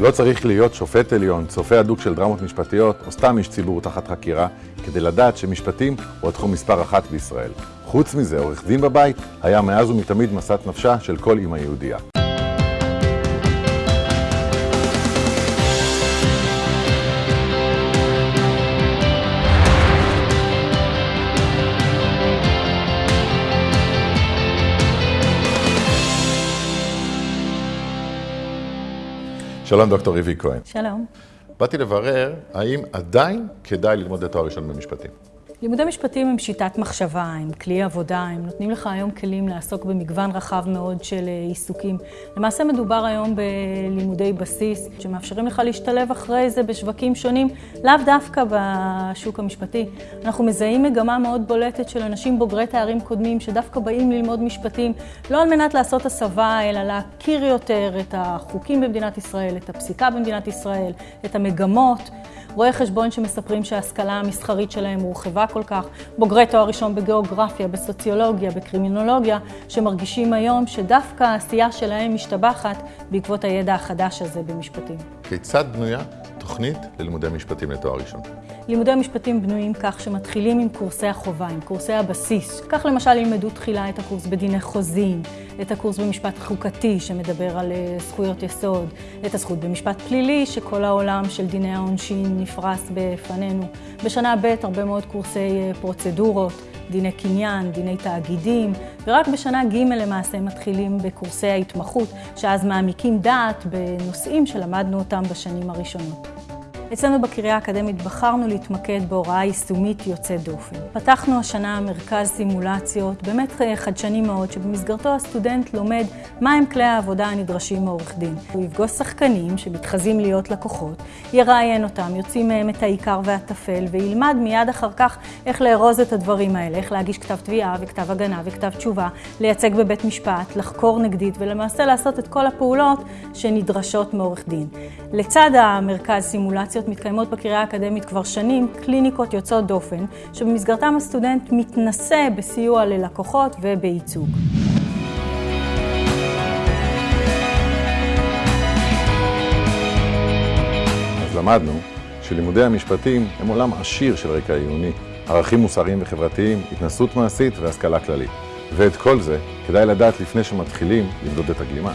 לא צריך להיות שופט עליון, צופה הדוק של דרמות משפטיות, או סתם איש ציבור תחת חקירה, כדי לדעת שמשפטים הוא התחום מספר אחת בישראל. חוץ מזה, עורך דין בבית היה מאז ומתמיד משאת נפשה של כל אמא יהודייה. שלום דוקטור ריבי כהן. שלום. באתי לברר האם עדיין כדאי ללמוד את תואר ראשון במשפטים. לימודי משפטים הם שיטת מחשבה, הם כלי עבודה, הם נותנים לך היום כלים לעסוק במגוון רחב מאוד של אה, עיסוקים. למעשה מדובר היום בלימודי בסיס, שמאפשרים לך להשתלב אחרי זה בשווקים שונים, לאו דווקא בשוק המשפטי. אנחנו מזהים מגמה מאוד בולטת של אנשים בוגרי תארים קודמים, שדווקא באים ללמוד משפטים, לא על מנת לעשות הסבה, אלא להכיר יותר את החוקים במדינת ישראל, את הפסיקה במדינת ישראל, את המגמות. רואי חשבון שמספרים שההשכלה המסחרית שלהם הורחבה כל כך, בוגרי תואר ראשון בגיאוגרפיה, בסוציולוגיה, בקרימינולוגיה, שמרגישים היום שדווקא העשייה שלהם משתבחת בעקבות הידע החדש הזה במשפטים. כיצד בנויה תוכנית ללימודי משפטים לתואר ראשון? לימודי המשפטים בנויים כך שמתחילים עם קורסי החובה, עם קורסי הבסיס. כך למשל ילמדו תחילה את הקורס בדיני חוזים, את הקורס במשפט חוקתי שמדבר על אה, זכויות יסוד, את הזכות במשפט פלילי שכל העולם של דיני העונשין נפרס בפנינו. בשנה ב' הרבה מאוד קורסי אה, פרוצדורות. דיני קניין, דיני תאגידים, ורק בשנה ג' למעשה מתחילים בקורסי ההתמחות, שאז מעמיקים דעת בנושאים שלמדנו אותם בשנים הראשונות. אצלנו בקריה האקדמית בחרנו להתמקד בהוראה יישומית יוצאת דופן. פתחנו השנה מרכז סימולציות, באמת אה, חדשני מאוד, שבמסגרתו הסטודנט לומד מהם כלי העבודה הנדרשים מעורך דין. הוא יפגוש שחקנים שמתחזים להיות לקוחות, יראיין אותם, יוציא מהם את העיקר והטפל, וילמד מיד אחר כך איך לארוז את הדברים האלה, איך להגיש כתב תביעה וכתב הגנה וכתב תשובה, לייצג בבית משפט, לחקור נגדית, ולמעשה לעשות את כל הפעולות שנדרשות מעורך דין. לצד המרכז סימולציות, סימולציות מתקיימות בקריה האקדמית כבר שנים, קליניקות יוצאות דופן, שבמסגרתם הסטודנט מתנסה בסיוע ללקוחות ובייצוג. אז למדנו שלימודי המשפטים הם עולם עשיר של רקע עיוני, ערכים מוסריים וחברתיים, התנסות מעשית והשכלה כללית. ואת כל זה כדאי לדעת לפני שמתחילים למדוד את הגלימה.